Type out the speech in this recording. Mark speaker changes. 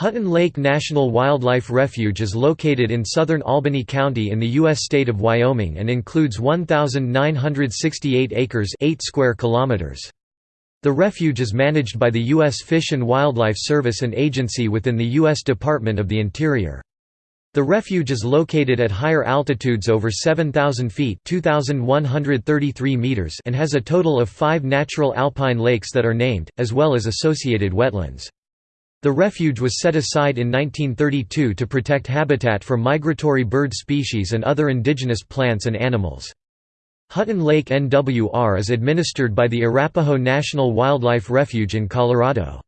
Speaker 1: Hutton Lake National Wildlife Refuge is located in southern Albany County in the U.S. state of Wyoming and includes 1,968 acres 8 square kilometers. The refuge is managed by the U.S. Fish and Wildlife Service an agency within the U.S. Department of the Interior. The refuge is located at higher altitudes over 7,000 feet meters and has a total of five natural alpine lakes that are named, as well as associated wetlands. The refuge was set aside in 1932 to protect habitat for migratory bird species and other indigenous plants and animals. Hutton Lake NWR is administered by the Arapaho National Wildlife Refuge in Colorado.